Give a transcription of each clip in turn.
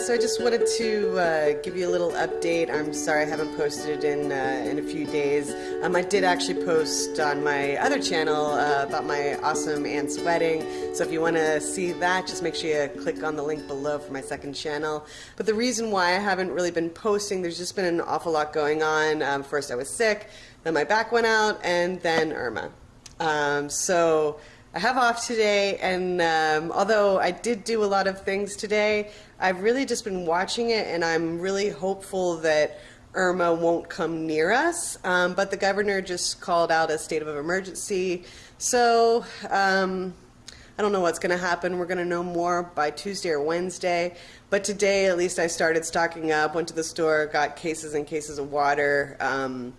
guys, so I just wanted to uh, give you a little update. I'm sorry I haven't posted in uh, in a few days. Um, I did actually post on my other channel uh, about my awesome aunt's wedding, so if you want to see that, just make sure you click on the link below for my second channel. But the reason why I haven't really been posting, there's just been an awful lot going on. Um, first I was sick, then my back went out, and then Irma. Um, so I have off today, and um, although I did do a lot of things today, I've really just been watching it, and I'm really hopeful that Irma won't come near us. Um, but the governor just called out a state of emergency, so um, I don't know what's going to happen. We're going to know more by Tuesday or Wednesday. But today, at least, I started stocking up. Went to the store, got cases and cases of water. Um,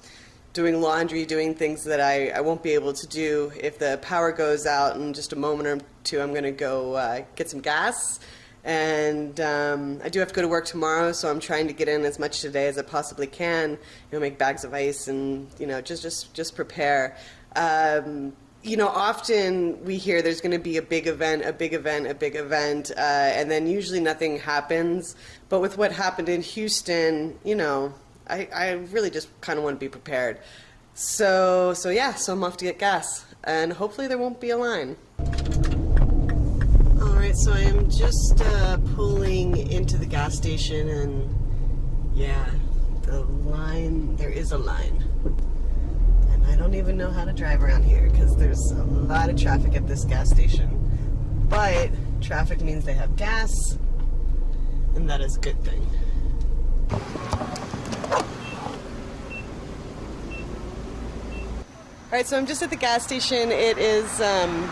doing laundry, doing things that I, I won't be able to do. If the power goes out in just a moment or two, I'm going to go uh, get some gas. And um, I do have to go to work tomorrow, so I'm trying to get in as much today as I possibly can. You know, make bags of ice and you know just just just prepare. Um, you know, often we hear there's going to be a big event, a big event, a big event, uh, and then usually nothing happens. But with what happened in Houston, you know, I, I really just kind of want to be prepared. So, so yeah, so I'm off to get gas, and hopefully there won't be a line. So I am just uh, pulling into the gas station, and yeah, the line, there is a line. And I don't even know how to drive around here because there's a lot of traffic at this gas station. But traffic means they have gas, and that is a good thing. All right, so I'm just at the gas station. It is um,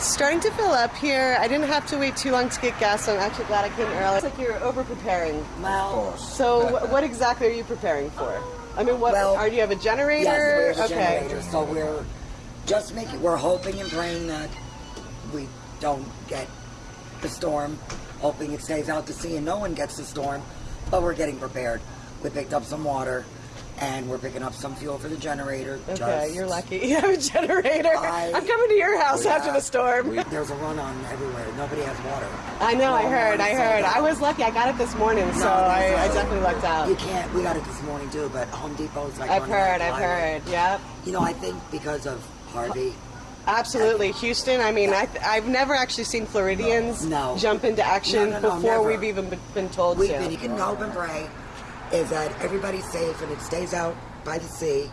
starting to fill up here. I didn't have to wait too long to get gas, so I'm actually glad I came early. It's like you're over preparing. Well, so what exactly are you preparing for? I mean, what well, are you have a generator? Yes, we have a okay. generator. So we're just making. We're hoping and praying that we don't get the storm. Hoping it stays out to sea and no one gets the storm. But we're getting prepared. We picked up some water and we're picking up some fuel for the generator. Okay, just, you're lucky. You have a generator. I, am coming to your house after the storm. We, there's a run on everywhere. Nobody has water. I know. I heard. I heard. I was lucky. I got it this morning, no, so I, I, definitely lucked out. You can't. We got it this morning too, but Home Depot's like. I've heard. I've heard. Yep. You know, I think because of Harvey. Absolutely, Houston. I mean, I have never actually seen Floridians no. jump into action no, no, before we've even been told we've to. Been, you can hope and pray is that everybody's safe and it stays out by the sea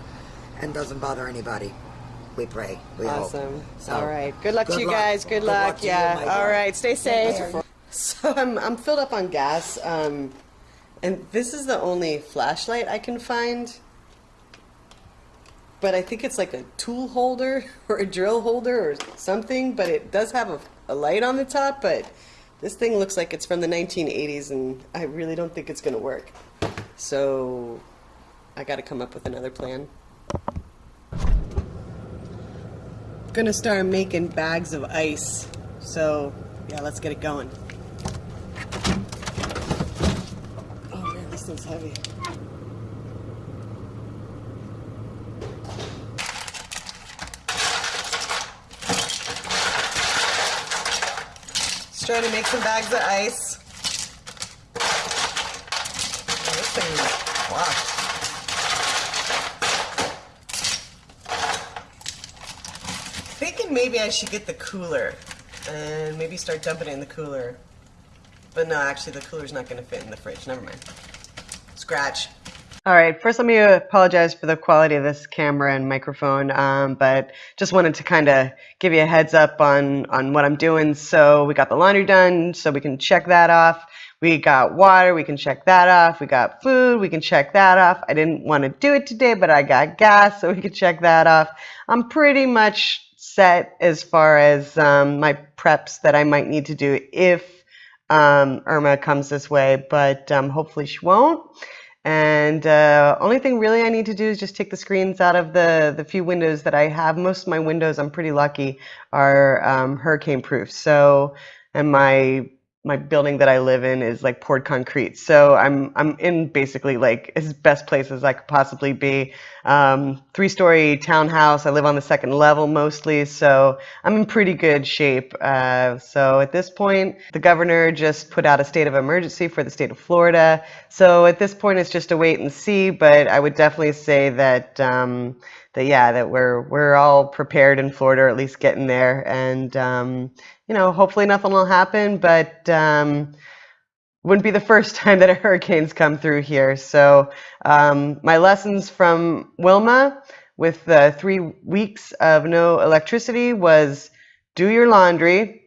and doesn't bother anybody. We pray. We awesome. hope. So, All right. Good luck to you luck. guys. Good, good luck. luck yeah. You, All right. Stay safe. So I'm I'm filled up on gas. Um, and this is the only flashlight I can find. But I think it's like a tool holder or a drill holder or something. But it does have a, a light on the top. But this thing looks like it's from the 1980s, and I really don't think it's going to work. So I got to come up with another plan. Gonna start making bags of ice. So, yeah, let's get it going. Oh man, this thing's heavy. Just trying to make some bags of ice. Thinking maybe I should get the cooler and maybe start dumping it in the cooler. But no, actually the cooler's not going to fit in the fridge. Never mind. Scratch. All right, first let me apologize for the quality of this camera and microphone, um, but just wanted to kind of give you a heads up on, on what I'm doing. So we got the laundry done, so we can check that off. We got water, we can check that off. We got food, we can check that off. I didn't want to do it today, but I got gas, so we can check that off. I'm pretty much set as far as um, my preps that I might need to do if um, Irma comes this way, but um, hopefully she won't. And uh, only thing really I need to do is just take the screens out of the, the few windows that I have. Most of my windows, I'm pretty lucky, are um, hurricane proof. So, and my my building that I live in is like poured concrete. So I'm I'm in basically like as best place as I could possibly be. Um, three story townhouse. I live on the second level mostly, so I'm in pretty good shape. Uh, so at this point, the governor just put out a state of emergency for the state of Florida. So at this point, it's just a wait and see. But I would definitely say that. Um, that yeah, that we're we're all prepared in Florida, or at least getting there, and um, you know, hopefully nothing will happen, but um, wouldn't be the first time that a hurricane's come through here. So um, my lessons from Wilma with the three weeks of no electricity was do your laundry.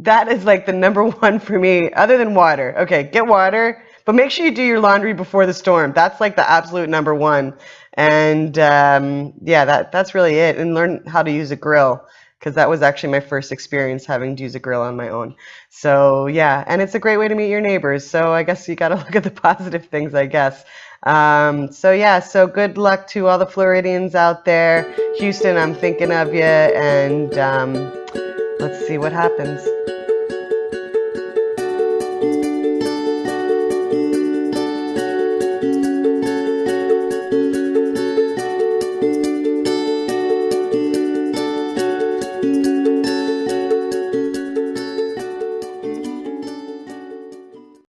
That is like the number one for me, other than water. Okay, get water, but make sure you do your laundry before the storm. That's like the absolute number one. And um, yeah, that that's really it. And learn how to use a grill because that was actually my first experience having to use a grill on my own. So yeah, and it's a great way to meet your neighbors. So I guess you got to look at the positive things, I guess. Um, so yeah, so good luck to all the Floridians out there. Houston, I'm thinking of you, and um, let's see what happens.